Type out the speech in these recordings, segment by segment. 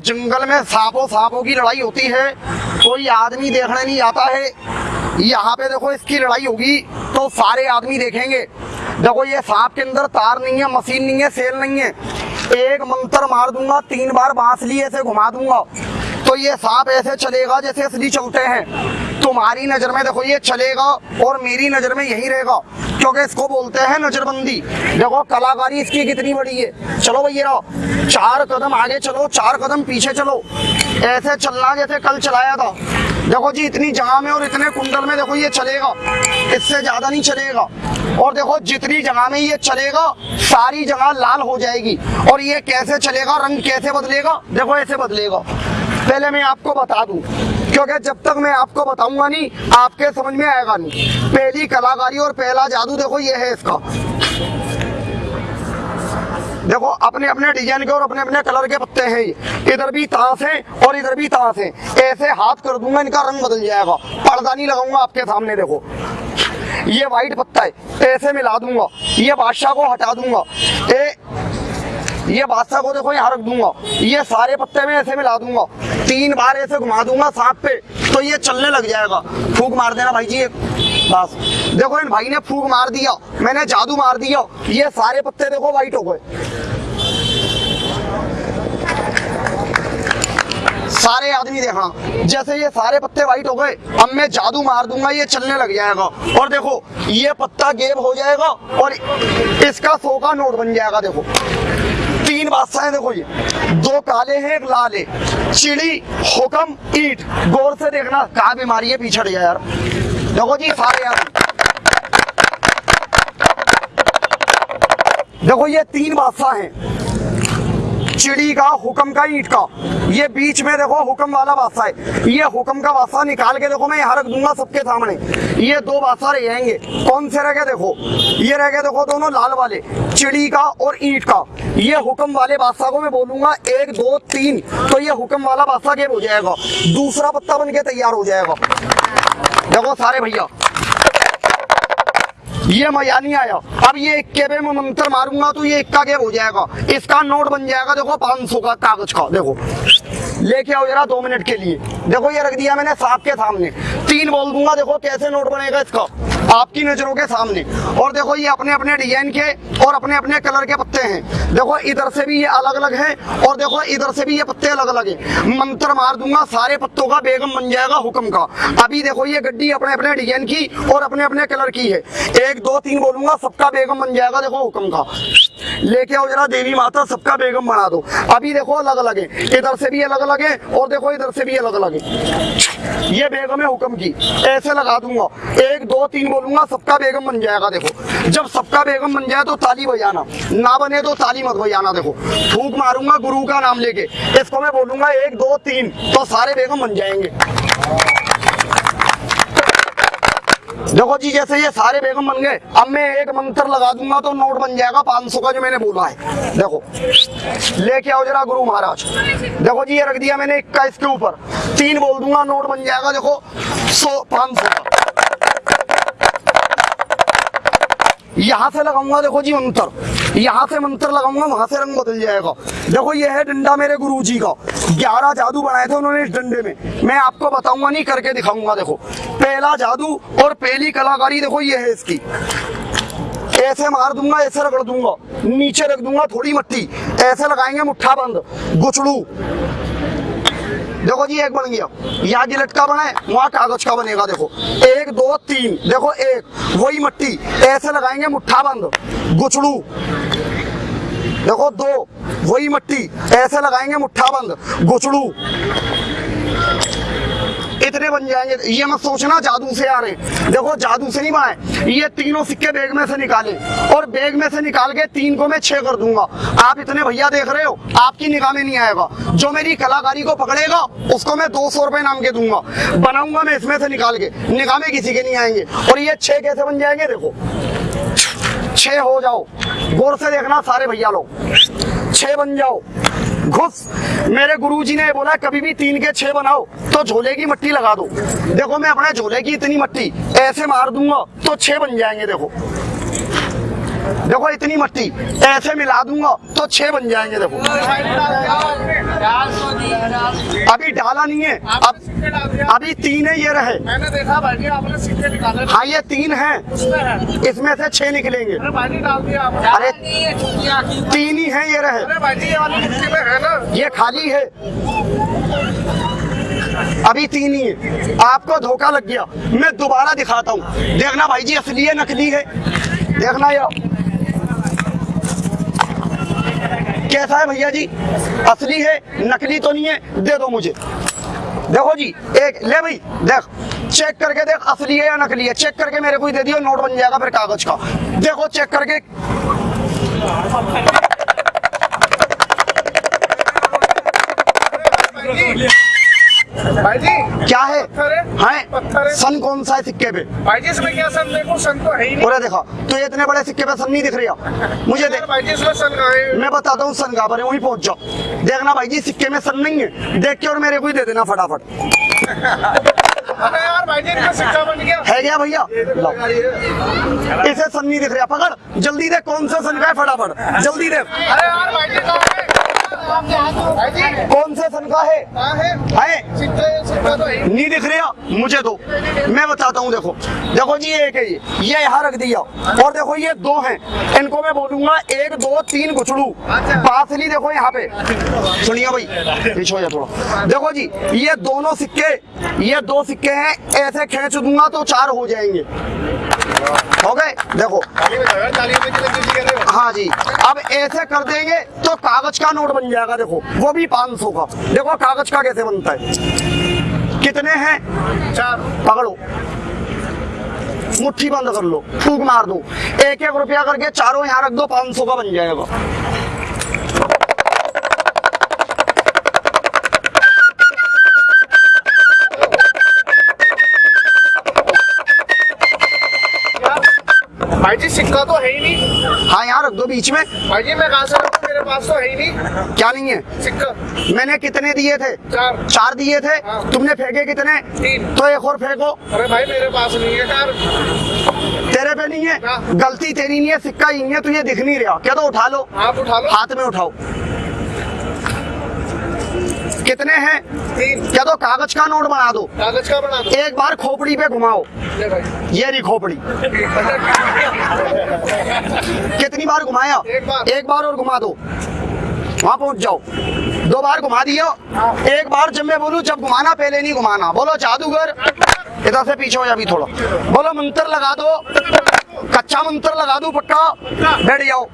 जंगल में सांपों सांपों की लड़ाई होती है। कोई आदमी देखने नहीं आता है। यहाँ पे देखो इसकी लड़ाई होगी तो सारे आदमी देखेंगे। देखो ये सांप के अंदर तार नहीं है, मशीन नहीं है, सेल नहीं है। एक मंत्र मार दूँगा, तीन बार बाँस लिए ऐसे घुमा दूँगा। तो ये सांप ऐसे चलेगा जैसे असली चलते हैं। तुम्हारी नज़र में देखो, ये चलेगा और मेरी नज़र में यही रहेगा। क्योंकि इसको बोलते हैं नजरबंदी। देखो, कलाकारी इसकी कितनी बड़ी है। चलो भैया, रहो। चार कदम आगे चलो, चार कदम पीछे चलो। ऐसे चलना जैसे कल चलाया था। देखो जी, इतनी जगह में और इतने कुंडल में देखो, ये चलेगा। इससे ज़्यादा नहीं चलेगा। और देखो, जितनी जगह में ये चलेगा, सारी जगह लाल हो जाएगी। और ये कैसे चलेगा, रंग कैसे बदलेगा? देखो, ऐसे बदलेगा। पहले मैं आपको बता दूँ। क्योंकि जब तक मैं आपको बताऊँगा नहीं, आपके समझ में आएगा नहीं। पहली कलाकारी और पहला जादू देखो, ये है इसका। देखो अपने अपने डिज़ाइन के और अपने अपने कलर के पत्ते हैं ये। इधर भी ताश है और इधर भी ताश है। ऐसे हाथ कर दूँगा, इनका रंग बदल जाएगा। पर्दा नहीं लगाऊँगा आपके सामने, देखो। ये वाइट पत्ता है, ऐसे मिला दूँगा। ये बादशाह को हटा दूँगा। ए ये बादशाह को देखो, यहाँ रख दूँगा। ये सारे पत्ते में ऐसे मिला दूँगा। तीन बार ऐसे घुमा दूँगा सांप पे तो ये चलने लग जाएगा। फूक मार देना भाई जी बस। देखो, इन भाई ने फूक मार दिया। मैंने जादू मार दिया। ये सारे पत्ते देखो वाइट हो गए। सारे आदमी देखना जैसे ये सारे पत्ते वाइट हो गए, अब मैं जादू मार दूँगा, ये चलने लग जाएगा। और देखो, ये पत्ता गेब हो जाएगा और इसका सौ का नोट बन जाएगा, देखो। तीन बादशाह देखो ये। दो काले हैं, एक लाल है। चिड़ी, हुक्म, ईट। गौर से देखना, कहा बीमारी है, पीछे यार। देखो जी, सारे यार। देखो ये तीन बादशाह हैं। चिड़ी का, हुक्म का, ईट का। ये बीच में देखो, हुक्म वाला बादशाह है। ये हुक्म का बादशाह निकाल के देखो, मैं यहाँ रख दूँगा सबके सामने। ये दो बादशाह रह जाएँगे। कौन से रह गए देखो? ये रह गए देखो दोनों लाल वाले, चिड़ी का और ईट का। ये हुक्म वाले बादशाह को मैं बोलूँगा, एक, दो, तीन। तो ये हुक्म वाला बादशाह गेब हो जाएगा? दूसरा पत्ता बन के तैयार हो जाएगा। देखो सारे भैया। ये मज़ा नहीं आया। अब ये इक्के पे मैं मंत्र मारूँगा तो ये इक्का गेब हो जाएगा? इसका नोट बन जाएगा, देखो, पाँच सौ का कागज़ का, देखो। लेके आओ जरा दो मिनट के लिए। देखो, ये रख दिया मैंने सांप के सामने। तीन बोल दूँगा, देखो, कैसे नोट बनेगा इसका। आपकी नज़रों के सामने। और देखो, ये अपने अपने डिज़ाइन के और अपने अपने कलर के पत्ते हैं। देखो, इधर से भी ये अलग अलग है और देखो, इधर से भी ये पत्ते अलग अलग है। मंत्र मार दूँगा, सारे पत्तों का बेगम बन जाएगा हुक्म का। अभी देखो, ये गड्डी अपने अपने डिज़ाइन की और अपने अपने कलर की है। एक, दो, तीन बोलूँगा, सबका बेगम बन जाएगा, देखो, हुक्म का। लेके आओ जरा, देवी माता सबका बेगम बना दो। अभी देखो अलग अलग है। इधर से भी अलग अलग है और देखो इधर से भी अलग अलग है। ये बेगम है हुक्म की। ऐसे लगा दूँगा। एक, दो, तीन बोलूँगा, सबका बेगम बन जाएगा, देखो। जब सबका बेगम बन जाए तो ताली बजाना। ना बने तो ताली मत बजाना, देखो। फूक मारूँगा गुरु का नाम लेके। इसको मैं बोलूँगा, एक, दो, तीन तो सारे बेगम बन जाएँगे। देखो जी, जैसे ये सारे बेगम बन गए, अब मैं एक मंत्र लगा दूँगा तो नोट बन जाएगा पाँच सौ का जो मैंने बोला है। देखो, लेके आओ जरा गुरु महाराज। देखो जी, ये रख दिया मैंने इक्का इसके ऊपर। तीन बोल दूँगा, नोट बन जाएगा, देखो, सौ, पाँच सौ का। यहाँ से लगाऊँगा देखो जी मंत्र। यहाँ से मंत्र लगाऊँगा, वहाँ से रंग बदल जाएगा। देखो ये है डंडा मेरे गुरु जी का। ग्यारह जादू बनाए थे उन्होंने इस डंडे में। मैं आपको बताऊँगा नहीं, करके दिखाऊँगा देखो। पहला जादू और पहली कलाकारी देखो ये है इसकी। ऐसे मार दूँगा, ऐसे रगड़ दूँगा। नीचे रख दूँगा थोड़ी मट्टी। ऐसे लगाएँगे मुठ्ठा बंद। गुचड़ू। देखो जी, एक बन गया। यहाँ जी लटका बना है, वहाँ कागज़ का बनेगा, देखो। एक, दो, तीन, देखो, एक, वही मट्टी। ऐसे लगाएँगे मुठ्ठा बंद। गुचड़ू देखो, दो, वही मट्टी। ऐसे लगाएँगे मुठ्ठा बंद। गुचड़ू इतने बन जाएँगे। ये मत सोचना, जादू से आ रहे। देखो, जादू से नहीं बनाए। ये तीनों सिक्के बैग में से निकाले। और बैग में से निकाल के तीन को मैं छह कर दूँगा। आप इतने भैया देख रहे हो, आपकी निगाह में नहीं आएगा। जो मेरी कलाकारी को पकड़ेगा, उसको मैं दो सौ रुपए नाम के दूँगा। बनाऊँगा मैं इसमें से निकाल के। निगाह में किसी के नहीं आएँगे। और ये छह कैसे बन जाएँगे, देखो। छह हो जाओ। गौर से देखना, सारे भैया लोग। छह बन जाओ। घुस। मेरे गुरुजी ने बोला, कभी भी तीन के छह बनाओ तो झोले की मट्टी लगा दो। देखो, मैं अपने झोले की इतनी मट्टी, ऐसे मार दूँगा तो छह बन जाएँगे, देखो। देखो इतनी मट्टी, ऐसे मिला दूँगा तो छह बन जाएँगे देखो। अभी डाला नहीं है, अब, अभी तीन है, ये रहे। मैंने देखा भाई आपने सिक्के निकाले हाँ ये तीन है। इसमें से छह निकलेंगे। अरे, तीन ही है, ये रहे। ये खाली है। अभी तीन ही है। आपको धोखा लग गया। मैं दोबारा दिखाता हूँ। देखना भाई जी, असली है, नकली है। देखना यार कैसा है भैया जी? असली है, नकली तो नहीं है, दे दो मुझे। देखो जी, एक, ले भाई, देख चेक करके देख, असली है या नकली है। चेक करके मेरे को ही दे दियो नोट बन जाएगा फिर कागज़ का। देखो चेक करके। सन कौन सा है सिक्के पे? भाई जी इसमें क्या सन देखो? सन तो है ही नहीं। देखो तो ये इतने बड़े सिक्के पे सन नहीं दिख रही मुझे देख। भाई जी इसमें सन कहाँ है? मैं बताता हूँ सन कहाँ पर वहीं पहुँच जाओ। देखना भाई जी सिक्के में सन नहीं है। देख के और मेरे को ही दे देना फटाफट। अरे यार भाई जी सिक्का बन गया। है क्या भैया? इसे सन नहीं दिख रहा। पकड़। जल्दी देख कौन सा सन का है फटाफट। जल्दी देख। अरे यार भाई जी कौन से सन का है? है। नहीं दिख रहा मुझे दो। मैं बताता हूँ, देखो। देखो जी, एक है ये। यहाँ रख दिया। और देखो, ये दो हैं। इनको मैं बोलूँगा, एक, दो, तीन गुचड़ू। बासली देखो यहाँ पे। सुनिए भाई, पीछे हो थोड़ा। देखो जी, ये दोनों सिक्के, ये दो सिक्के हैं। ऐसे खेच दूँगा तो चार हो जाएँगे। हो गए देखो। हो जी। अब ऐसे कर देंगे तो कागज़ का नोट बन जाएगा देखो। वो भी 500 का। देखो कागज़ का कैसे बनता है? कितने हैं? चार। पकड़ो। मुट्ठी बंद कर लो फूक मार दो। एक एक रुपया करके चारों यहाँ रख दो पाँच सौ का बन जाएगा। भाई जी सिक्का तो है ही नहीं। हाँ यहाँ रख दो बीच में। भाई जी मैं कहाँ से रखूँ? मेरे पास तो है ही नहीं। क्या नहीं है? सिक्का। मैंने कितने दिए थे? चार। चार दिए थे? हाँ। तुमने फेंके कितने? तीन। तो एक और फेंको। अरे भाई मेरे पास नहीं है यार तेरे पे नहीं है? हाँ। गलती तेरी नहीं है सिक्का ही नहीं है तुझे दिख नहीं रहा। क्या तो उठा लो। आप उठा लो। हाथ में उठाओ। कितने हैं? क्या तो कागज़ का नोट बना दो। कागज़ का बना दो। एक बार खोपड़ी पे घुमाओ। भाई। ये रही खोपड़ी। कितनी बार घुमाया? एक बार। और घुमा दो। वहाँ पहुँच जाओ। दो बार घुमा दियो। एक बार जब मैं बोलूँ, जब घुमाना, पहले नहीं घुमाना। बोलो, जादूगर, इधर से पीछे हो जा थोड़ा। बोलो, मंत्र लगा दो। कच्चा मंत्र लगा दो, पक्का? बैठ जाओ।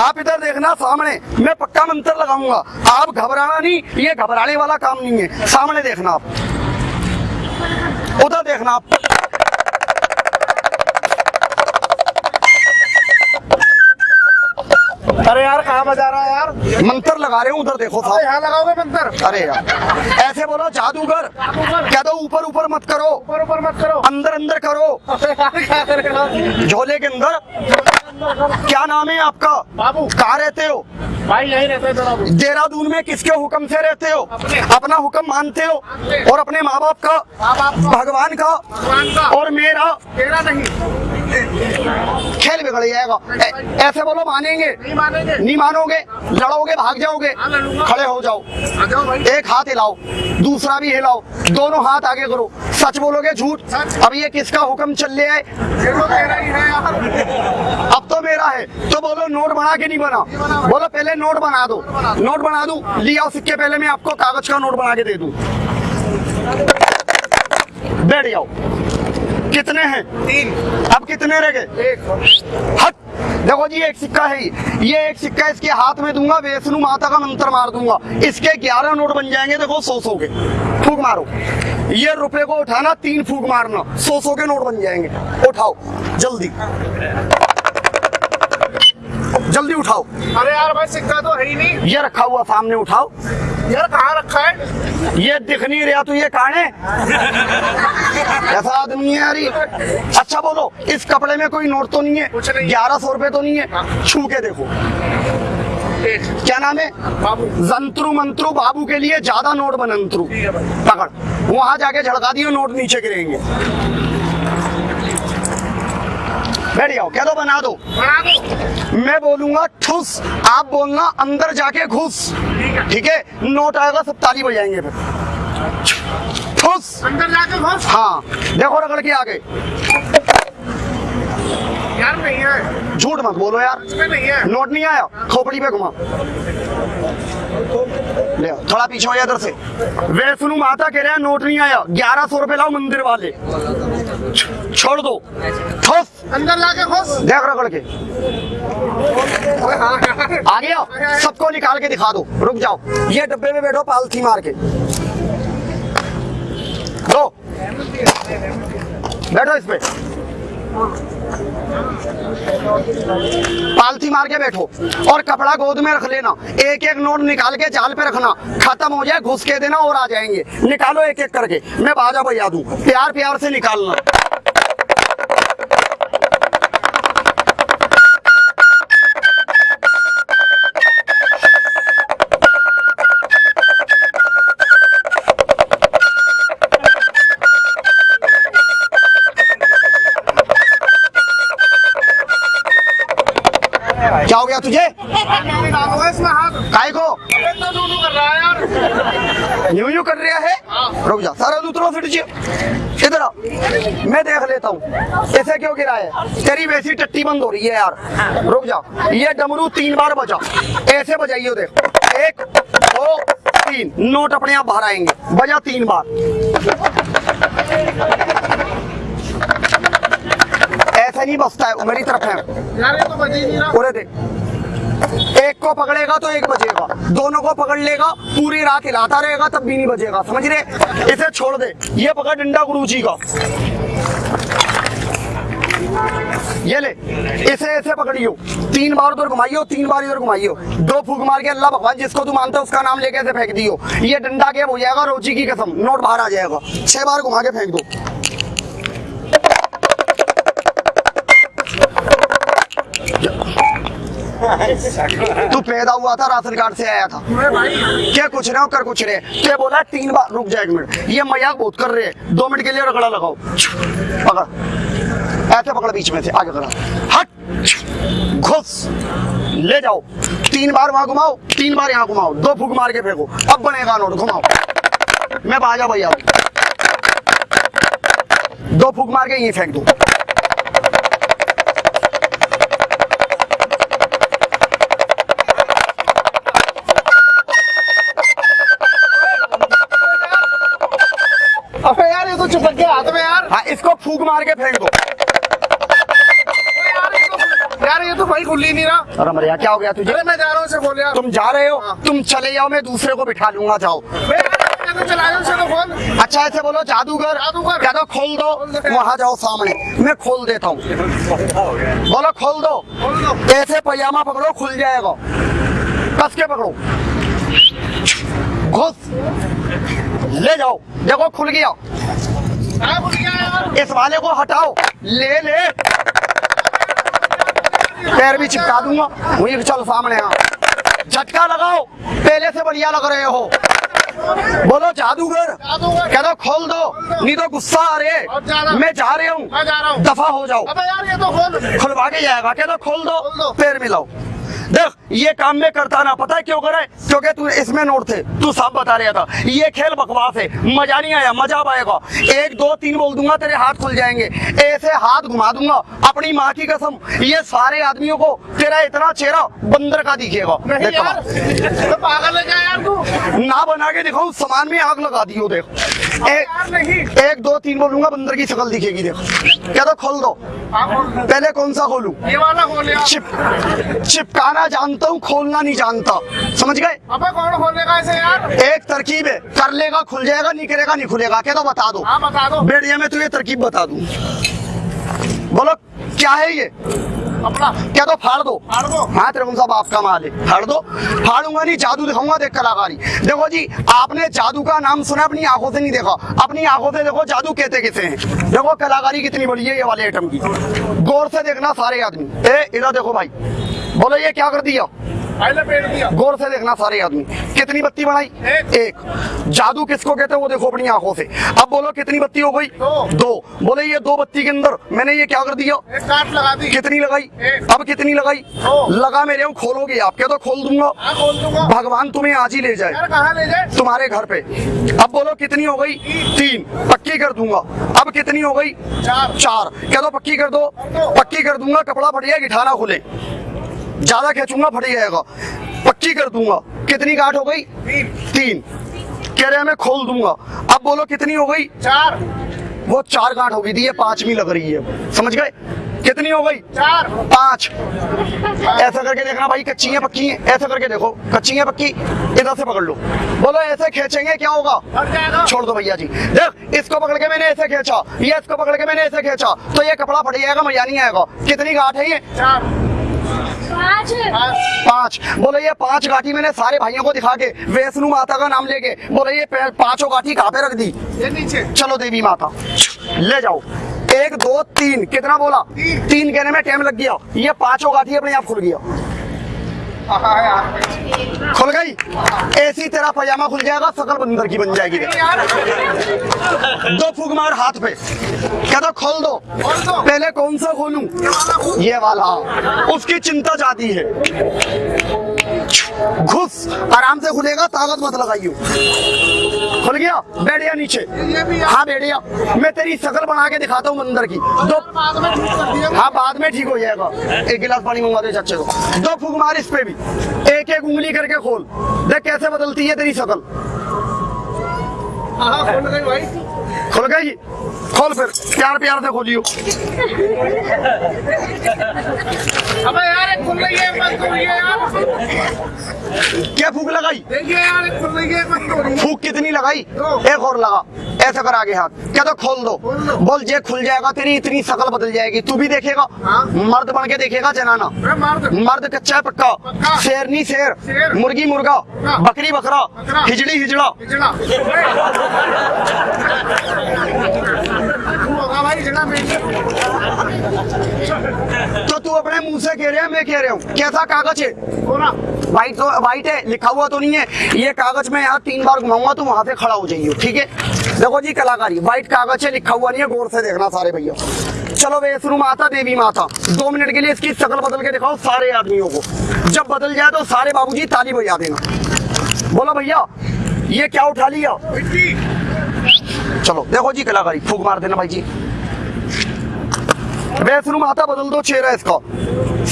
आप इधर देखना सामने। मैं पक्का मंत्र लगाऊँगा। आप घबराना नहीं, ये घबराने वाला काम नहीं है। सामने देखना आप। उधर देखना आप। अरे यार कहाँ बजा रहा है यार? मंत्र लगा रहे हूँ उधर देखो अरे साहब यहाँ लगाओगे मंत्र? अरे यार ऐसे बोलो जादूगर। क्या दो ऊपर ऊपर मत करो। ऊपर ऊपर मत करो। अंदर अंदर करो। झोले के अंदर। क्या नाम है आपका? बाबू। कहाँ रहते हो? भाई यही रहते हैं देहरादून में किसके हुक्म से रहते हो? अपने। अपना हुक्म मानते हो? और अपने माँ बाप का। भगवान का? भगवान का। और मेरा? तेरा नहीं। खेल बिगड़ जाएगा। ऐसे बोलो मानेंगे नहीं मानेंगे? नहीं मानोगे? लड़ोगे, भाग जाओगे? खड़े हो जाओ। एक हाथ हिलाओ, दूसरा भी हिलाओ। दोनों हाथ आगे करो। सच बोलोगे झूठ? अब ये किसका हुक्म चल रहा है? अब तो मेरा है। तो बोलो, नोट बना के नहीं बना? बोलो, पहले नोट बना दो। नोट बना दूँ? लिया सिक्के पहले मैं आपको, कागज़ का नोट बना के दे दू। बैठ जाओ। कितने हैं? तीन। अब कितने रह गए? एक। हट। देखो जी एक सिक्का है ये। ये एक सिक्का इसके हाथ में दूँगा वैष्णु माता का मंत्र मार दूँगा। इसके ग्यारह नोट बन जाएँगे देखो सौ सौ के। फूक मारो। ये रुपए को उठाना तीन फूक मारना। सौ सौ के नोट बन जाएँगे। उठाओ जल्दी। जल्दी उठाओ। अरे यार भाई सिक्का तो है ही नहीं। ये रखा हुआ सामने उठाओ। यार कहाँ रखा है? ये दिख नहीं रहा तो ये कहाँ है? ऐसा आदमी है यारी अच्छा बोलो इस कपड़े में कोई नोट तो नहीं है? ग्यारह सौ रुपए तो नहीं है? छू के देखो। क्या नाम है? बाबू। जंत्रु मंत्रु बाबू के लिए ज़्यादा नोट बनंत्रु। है पकड़। वहाँ जाके झड़का दियो नोट नीचे गिरेंगे। बैठ जाओ कह दो बना दो। बना दो मैं बोलूँगा ठुस। आप बोलना अंदर जाके घुस। ठीक है? नोट आएगा सब ताली बजाएँगे फिर। ठुस। अंदर जाके घुस। हाँ देखो रगड़ के आगे। यार नहीं है। झूठ मत बोलो यार। नहीं है। नोट नहीं आया? खोपड़ी पे घुमा। ले थोड़ा पीछे हो जा इधर से। वे सुनू माता कह रहे हैं नोट नहीं आया। ग्यारह सौ रुपए लाओ मंदिर वाले। छोड़ दो। ठोस। अंदर जाके घुस देख रगड़ के। आ गया सबको निकाल के दिखा दो। रुक जाओ। ये डब्बे में बैठो पालथी मार के। दो। बैठो इसमें। पालथी मार के बैठो और कपड़ा गोद में रख लेना। एक एक नोट निकाल के जाल पे रखना। खत्म हो जाए, घुस के देना और आ जाएँगे। निकालो एक एक करके। मैं बाजा भैया दू। प्यार प्यार से निकालना। हो गया तुझे? को? यूँ यूँ कर रहा है? रुक जा, सारा दूसरों फिट जी इधर आ मैं देख लेता हूँ। ऐसे क्यों गिरा है? तेरी वैसी टट्टी बंद हो रही है यार। रुक जा, ये डमरू तीन बार बजा। ऐसे बजाइए देख एक, दो, तीन। नोट अपने आप बाहर आएँगे। बजा तीन बार। नहीं बसता है, मेरी तरफ़ है। यार ये तो ही एक को पकड़ेगा तो एक बजेगा दोनों को पकड़ लेगा, पूरी रात हिलाता रहेगा, तब भी नहीं बजेगा समझ रहे? इसे छोड़ दे। ये पकड़ डंडा गुरु जी का। ये ले। इसे ऐसे पकड़ियो। तीन बार उधर घुमाइयो, तीन बार इधर घुमाइयो। दो फूक मार के अल्लाह भगवान, जिसको तू मानता है, उसका नाम लेके ऐसे फेंक दियो। ये डंडा गेम हो जाएगा, रोजी की कसम। नोट बाहर आ जाएगा। छह बार घुमा के फेंक दो। तू पैदा हुआ था राशन कार्ड से आया था। क्या कुछ रहे हो कर कुछ रहे? तो बोला, तीन बार, रुक जा एक मिनट। ये मज़ाक बहुत कर रहे दो मिनट के लिए रगड़ा लगाओ। पकड़। ऐसे पकड़ बीच में से, आगे करा। हट। घुस। ले जाओ। तीन बार वहाँ घुमाओ, तीन बार यहाँ घुमाओ। दो फूक मार के फेंको। अब बनेगा नोट, घुमाओ। मैं बाजा भैया दो फूक मार के यहीं फेंक दो। हाँ इसको फूक मार के फेंक दो। यार ये तो भाई खुल ही नहीं रहा। अरे मरिया क्या हो गया तुझे? अरे मैं जा रहा हूँ बोल यार। तुम जा रहे हो? तुम चले जाओ मैं दूसरे को बिठा लूँगा जाओ। तो तो अच्छा ऐसे बोलो जादूगर। जादूगर। क्या दो खोल दो। वहाँ जाओ सामने। मैं खोल देता हूँ। बोलो खोल दो। ऐसे पजामा पकड़ो खुल जाएगा। कस के पकड़ो। घुस। ले जाओ। देखो खुल गया। हाँ खुल गया। यार इस वाले को हटाओ। ले ले। पैर भी चिपका दूँगा। वही चल सामने आ झटका लगाओ। पहले से बढ़िया लग रहे हो। बोलो जादूगर। कह दो खोल दो। नहीं तो गुस्सा आ रहे। मैं जा रहा हूँ। दफ़ा हो जाओ। अबे यार ये तो खोल। खुलवा के जाएगा। कह दो खोल दो। खोल दो। पैर मिलाओ। देख ये काम में करता ना पता है क्यों करे क्योंकि तू इसमें नोट थे तू सब बता रहा था। ये खेल बकवास है मज़ा नहीं आया मज़ा आएगा। एक दो तीन बोल दूँगा तेरे हाथ खुल जाएँगे। ऐसे हाथ घुमा दूँगा अपनी माँ की कसम ये सारे आदमियों को तेरा इतना चेहरा बंदर का दिखेगा। तो पागल है यार तू? ना बना के दिखाऊ सामान में आग लगा दी हो देख। एक एक दो तीन बोलूँगा बंदर की शक्ल दिखेगी देखो। क्या तो खोल दो। पहले कौन सा खोलू? ये वाला खोल चिप चिपकाना जानता हूँ खोलना नहीं जानता। समझ गए? अबे कौन खोलेगा इसे यार एक तरकीब है कर लेगा खुल जाएगा नहीं करेगा नहीं खुलेगा। क्या तो बता दो। हाँ बता दो। बेड़िया में तुझे तरकीब बता दू। बोलो। क्या है ये? अपना। क्या तो फाड़ दो। फाड़ दो। हाँ तेरे साहब आपका माल है। फाड़ दो। फाड़ूँगा नहीं जादू दिखाऊँगा देख कलाकारी देखो जी आपने जादू का नाम सुना अपनी आँखों से नहीं देखा। अपनी आँखों से देखो जादू कहते कैसे हैं? देखो कलाकारी कितनी बड़ी है ये वाले आइटम की। गौर से देखना सारे आदमी। ए इधर देखो भाई। बोलो ये क्या कर दिया? गौर से देखना सारे आदमी। कितनी बत्ती बनाई एक। एक। जादू किसको कहते हैं? वो देखो अपनी आँखों से। अब बोलो कितनी बत्ती हो गई? दो। दो। बोले ये दो बत्ती के अंदर मैंने ये क्या कर दिया? एक काट लगा दी। कितनी लगाई? एक। अब कितनी लगाई? लगा मेरे हम खोलोगे? आप क्या तो खोल दूँगा। हाँ खोल दूँगा। भगवान तुम्हें आज ही ले जाए। यार ले जाए? तुम्हारे घर पे। अब बोलो कितनी हो गई? तीन। पक्की कर दूँगा। अब कितनी हो गई? चार। चार। कह दो पक्की कर दो। पक्की कर दूँगा। कपड़ा फट जाएगा गिठाना खुले। ज़्यादा खींचूँगा फट जाएगा। पक्की कर दूँगा। कितनी गांठ हो गई? तीन। कह रहे हैं मैं खोल दूँगा। अब बोलो कितनी हो गई? चार। वो चार गांठ हो गई थी ये पांचवी लग रही है। समझ गए? कितनी हो गई? चार। पाँच। ऐसा करके देखना भाई कच्ची है पक्की है। ऐसा करके देखो कच्ची है पक्की। इधर से पकड़ लो। बोलो ऐसे खींचेंगे क्या होगा? छोड़ दो भैया जी। देख इसको पकड़ के मैंने ऐसे खींचा। ये इसको पकड़ के मैंने ऐसे खींचा। तो ये कपड़ा फट जाएगा मज़ा नहीं आएगा। कितनी गांठ है ये? चार। पाँच। बोले ये पाँच गाठी मैंने सारे भाइयों को दिखा के वैष्णु माता का नाम लेके बोले ये पाँचों गाठी कहाँ पे रख दी? ये नीचे। चलो देवी माता ले जाओ। एक दो तीन कितना बोला? तीन। तीन कहने में टाइम लग गया। ये पाँचों गाठी अपने आप खुल गया। हाँ खुल गई। ऐसी तेरा पजामा खुल जाएगा सकल बंदर की बन जाएगी दो फूक मार हाथ पे। कह तो दो खोल दो। पहले कौन सा खोलूं? ये वाला। उसकी चिंता जाती है। घुस आराम से खुलेगा, ताकत मत लगाइयो। खुल गया? बैठ गया नीचे। हाँ बैठ गया मैं तेरी शकल बना के दिखाता हूँ मंदिर की। दो हाँ बाद में ठीक हो जाएगा। एक गिलास पानी मंगवा दे चाचे को। दो फूक मार इस पे भी। एक एक उंगली करके खोल। देख कैसे बदलती है तेरी शकल। हाँ खोल भाई। खुल गई खोल फिर प्यार प्यार से खोलियो अबे यार एक खुल रही है बंद हो रही है यार। क्या फूक लगाई? देखिए यार एक खुल रही है बंद हो रही है। फूक कितनी लगाई? एक और लगा। ऐसा कर आगे हाथ। क्या तो खोल दो। बोल जे खुल जाएगा तेरी इतनी शकल बदल जाएगी। तू भी देखेगा। हाँ। मर्द बन के देखेगा जनाना। मर्द। कच्चा पक्का। शेरनी शेर। मुर्गी मुर्गा। बकरी बकरा। हिजड़ा। हिजड़ा। तू तो अपने मुँह से कह रहे हैं, मैं कह रहा हूँ। कैसा कागज़ है? वाइट तो व्हाइट है, लिखा हुआ तो नहीं है। ये कागज़ में यहाँ तीन बार घुमाऊँगा तो वहाँ से खड़ा हो जाइए ठीक है? देखो जी, कलाकारी। व्हाइट कागज़ है, लिखा हुआ नहीं है, गौर से देखना सारे भैया। चलो वैष्णु माता, देवी माता। दो मिनट के लिए इसकी शकल बदल के दिखाओ सारे आदमियों को। जब बदल जाए तो सारे बाबूजी ताली बजा देना। बोलो भैया, ये क्या उठा लिया? चलो, देखो जी कलाकारी, फूक मार देना भाई जी। वैष्णु माता बदल दो चेहरा इसका।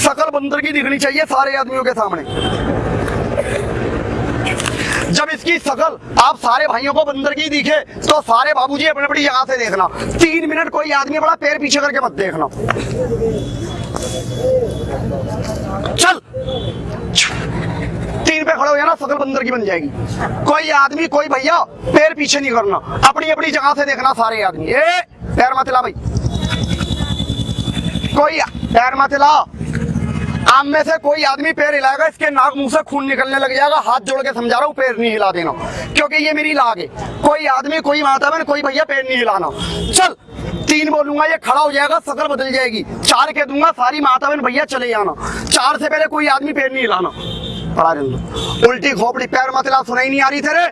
शकल बंदर की दिखनी चाहिए सारे आदमियों के सामने। जब इसकी सकल आप सारे भाइयों को बंदर की दिखे तो सारे बाबूजी अपनी अपनी जगह से देखना। तीन मिनट कोई आदमी बड़ा पैर पीछे करके मत देखना। चल। पे खड़े हो जाना शकल बंदर की बन जाएगी। कोई आदमी, कोई भैया, पैर पीछे नहीं करना। अपनी अपनी जगह से देखना सारे आदमी। ए, पैर मत हिला भाई। कोई पैर मत हिला। आम में से कोई आदमी पैर हिलाएगा, इसके नाक मुँह से खून निकलने लग जाएगा। हाथ जोड़ के समझा रहा हूँ, पैर नहीं हिला देना। क्योंकि ये मेरी लाग है। कोई आदमी, कोई माता बहन कोई भैया, पैर नहीं हिलाना। चल, तीन बोलूँगा, ये खड़ा हो जाएगा शकल बदल जाएगी। चार कह दूँगा, सारी माता बहन भैया चले जाना चार से पहले कोई आदमी पैर नहीं हिलाना। पड़ा रहने उल्टी खोपड़ी पैर मत हिला, सुनाई नहीं आ रही तेरे।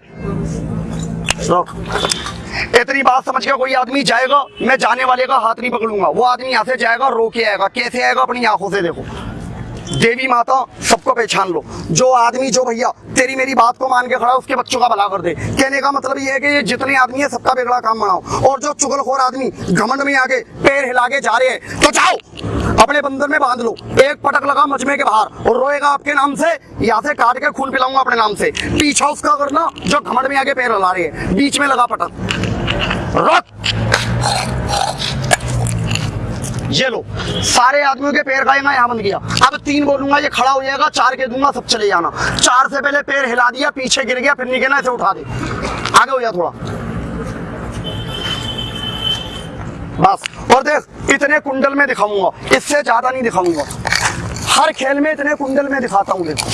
इतनी बात समझ के कोई आदमी जाएगा, मैं जाने वाले का हाथ नहीं पकड़ूँगा। वो आदमी यहाँ से जाएगा, रो के आएगा, कैसे आएगा अपनी आँखों से देखो। देवी माता, सबको पहचान लो। जो आदमी, जो भैया, तेरी मेरी बात को मान के खड़ा उसके बच्चों का भला कर दे। कहने का मतलब ये है कि ये जितने आदमी है, सबका बिगड़ा काम बनाओ। और जो चुगलखोर आदमी घमंड में आके पैर हिला के जा रहे हैं तो जाओ, अपने बंदर में बाँध लो। एक पटक लगा मजमे के बाहर और रोएगा आपके नाम से, यहाँ से काट के खून पिलाऊँगा अपने नाम से। पीछा उसका करना, जो घमंड में आके पैर हिला रहे हैं। बीच में लगा पटक। रख। ये लो, सारे आदमियों के पैर खाएगा यहाँ बंद किया। अब तीन बोलूँगा ये खड़ा हो जाएगा, चार के दूँगा, सब चले जाना। चार से पहले पैर हिला दिया, पीछे गिर गया, फिर गिरना इसे उठा दे। आगे हो जा थोड़ा। बस, और देख, इतने कुंडल में दिखाऊँगा, इससे ज़्यादा नहीं दिखाऊँगा। हर खेल में इतने कुंडल में दिखाता हूँ, देखो।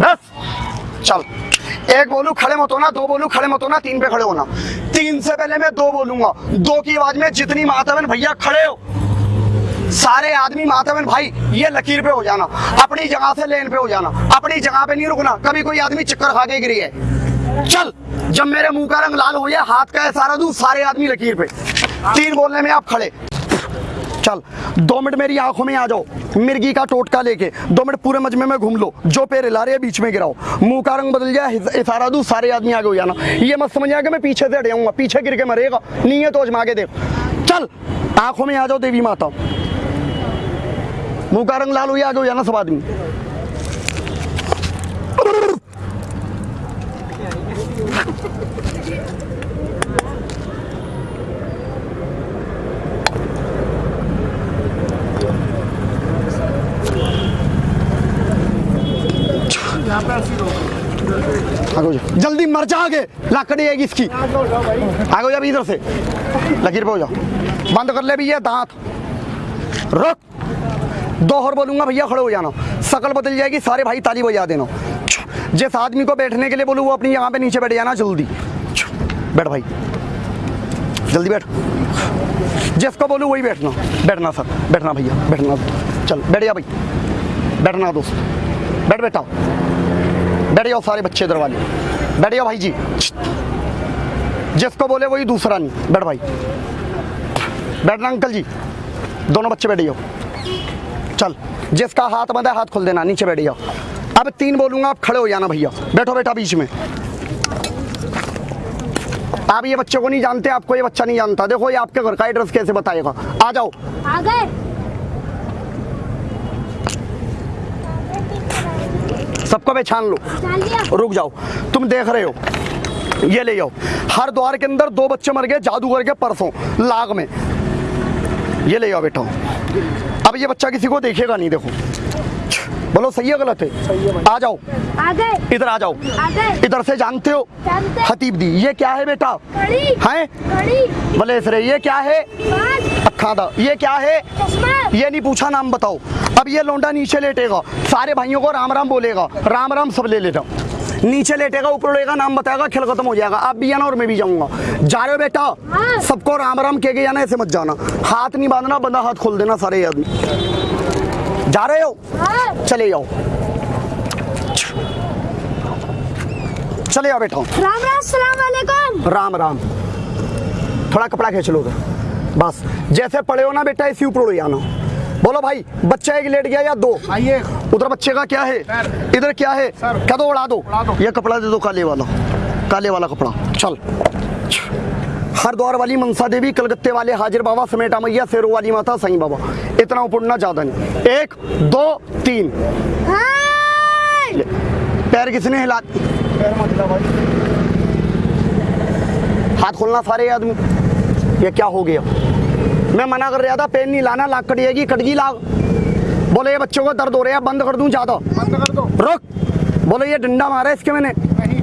बस, चल। एक बोलू खड़े मत होना, दो बोलू खड़े मत होना, तीन पे खड़े होना। तीन से पहले मैं दो बोलूँगा। दो की आवाज़ में जितनी माता बहन भैया खड़े हो, सारे आदमी मातावन भाई, ये लकीर पे हो जाना। अपनी जगह से लेन पे हो जाना। अपनी जगह पे नहीं रुकना। कभी कोई आदमी चक्कर खा के गिरी है। चल, जब मेरे मुँह का रंग लाल हो गया, हाथ का है सारा दू सारे आदमी लकीर पे। तीन बोलने में आप खड़े। चल, दो मिनट मेरी आँखों में आ जाओ, मिर्गी का टोटका लेके, दो मिनट पूरे मजमे में घूम लो, जो पैर हिला रहे बीच में गिराओ। मुँह का रंग बदल जाए इशारा दूँ, सारे आदमी आगे हो जाना। ये मत समझ कि मैं पीछे से हट जाऊँगा पीछे गिर के मरेगा, नहीं है तो अजमा के देख। चल, आँखों में आ जाओ, देवी माता। मुँह का रंग लाल हो आगे हो जाना सब आदमी। आगे हो जा। जल्दी मर जा आगे। लाकड़ी आएगी इसकी। आगे जा अभी इधर से। लकीर पे हो जा बंद कर ले भी ये दांत। रुक। दो और बोलूँगा भैया, खड़े हो जाना। शकल बदल जाएगी, सारे भाई ताली बजा देना। जिस आदमी को बैठने के लिए बोलूँ, वो अपनी यहाँ पे नीचे बैठ जाना जल्दी। बैठ भाई। जल्दी बैठ। जिसको बोलूँ, वही बैठना। बैठना सर। बैठना भैया। बैठना। चल, बैठ जा भाई। बैठना दोस्त। बैठ बेटा। बैठ जाओ सारे बच्चे इधर वाले। बैठ जाओ भाई जी। जिसको बोले वही दूसरा नहीं। बैठ भाई। बैठना अंकल जी। दोनों बच्चे बैठ जाओ। चल। जिसका हाथ बंद है, हाथ खोल देना। नीचे बैठ जाओ। अब तीन बोलूँगा, आप खड़े हो जाना भैया। बैठो बेटा बीच में। आप ये बच्चे को नहीं जानते, आपको ये बच्चा नहीं जानता। देखो ये आपके घर का एड्रेस कैसे बताएगा। आ जाओ। आ गए। सबको मैं छान लूँ। रुक जाओ। तुम देख रहे हो। ये ले जाओ हर द्वार के अंदर दो बच्चे मर गए जादूगर के परसों लाग में। ये ले जाओ बेटा। अब ये बच्चा किसी को देखेगा नहीं देखो। बोलो सही है गलत है? आ जाओ। आ इधर आ जाओ। इधर से जानते हो? जानते। हतीब दी ये क्या है बेटा? कड़ी। हैं? कड़ी। बोले इसरे ये क्या है? बाज। अखा दा ये क्या है? ये नहीं पूछा नाम बताओ। अब ये लौंडा नीचे लेटेगा। सारे भाइयों को राम राम बोलेगा। राम राम सब ले लेता। नीचे लेटेगा ऊपर लेगा नाम बताएगा खेल खत्म हो जाएगा। आप भी जाना और मैं भी जाऊँगा। जा रहे हो बेटा? हाँ। सबको राम राम कह के जाना ऐसे मत जाना। हाथ नहीं बांधना बंदा हाथ खोल देना सारे आदमी। जा रहे हो? हाँ। चले जाओ। चले जाओ बेटा राम राम सलाम वालेकुम। राम राम। थोड़ा कपड़ा खींच लो उधर। बस। जैसे पड़े हो ना बेटा इसी ऊपर उड़ जाना बोलो भाई बच्चा एक लेट गया या दो? आइए। उधर बच्चे का क्या है? इधर क्या है? सर। क्या दो उड़ा दो। उड़ा दो। ये कपड़ा दे दो काले वाला। काले वाला कपड़ा। चल। हरिद्वार वाली मनसा देवी कलकत्ते वाले हाजिर बाबा समेटा मैया शेरों वाली माता साईं बाबा। इतना उपड़ना ज़्यादा नहीं। एक दो तीन। पैर किसने हिला पैर मत हिला भाई। हाथ खोलना सारे आदमी। ये क्या हो गया? मैं मना कर रहा था पेन नहीं लाना लाग कटिएगी कटगी लाग। बोले ये बच्चों को दर्द हो रहा है बंद कर दूँ ज़्यादा। बंद रुक। बोले ये डंडा मारा है इसके मैंने।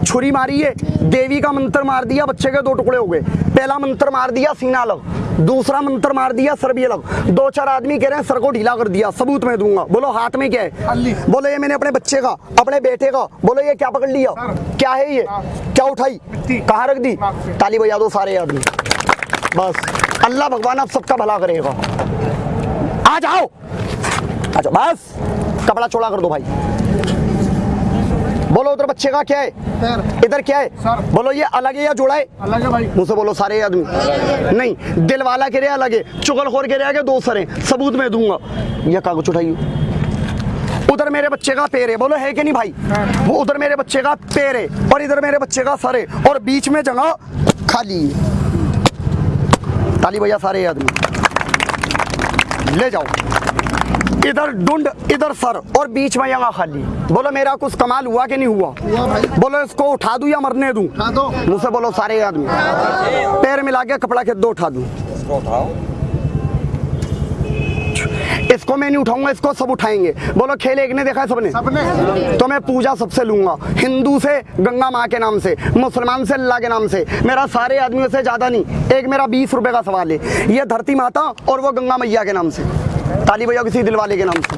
छुरी मारी है। देवी का मंत्र मार दिया बच्चे के दो टुकड़े हो गए। पहला मंत्र मार दिया सीना अलग दूसरा मंत्र मार दिया सर भी अलग दो चार आदमी कह रहे हैं सर को ढीला कर दिया सबूत में दूँगा। बोलो हाथ में क्या है। बोले ये मैंने अपने बच्चे का अपने बेटे का। बोलो ये क्या पकड़ लिया? क्या है ये? क्या उठाई। कहाँ रख दी। ताली बजा दो सारे आदमी। बस। अल्लाह भगवान आप सबका भला करेगा। आ जाओ। जाओ। बस। कपड़ा चौड़ा कर दो भाई। बोलो उधर बच्चे का क्या है? इधर क्या है? सर। बोलो ये अलग है या जुड़ा है? अलग है भाई। मुझसे बोलो सारे आदमी। नहीं दिल वाला के रहे अलग है चुगलखोर के रहे दो सर हैं सबूत में दूँगा। ये कागज़ उठाइए उधर मेरे बच्चे का पैर है बोलो है कि नहीं भाई? वो उधर मेरे बच्चे का पैर है और इधर मेरे बच्चे का सर है और बीच में जगह खाली है। ताली बजा सारे आदमी। ले जाओ। इधर डुंड इधर सर और बीच में यहाँ खाली। बोलो मेरा कुछ कमाल हुआ कि नहीं हुआ? हुआ भाई। बोलो इसको उठा दू या मरने दू? उठा मुझसे बोलो सारे आदमी। पैर मिला के कपड़ा के दो उठा दूँ। इसको मैं नहीं उठाऊँगा इसको सब उठाएँगे। बोलो खेल एक ने देखा है सबने? सबने। तो मैं पूजा सबसे लूँगा। हिंदू से गंगा माँ के नाम से मुसलमान से अल्लाह के नाम से। मेरा सारे आदमियों से ज़्यादा नहीं एक मेरा बीस रुपए का सवाल है। ये धरती माता और वो गंगा मैया के नाम से ताली भैया किसी दिल वाले के नाम से।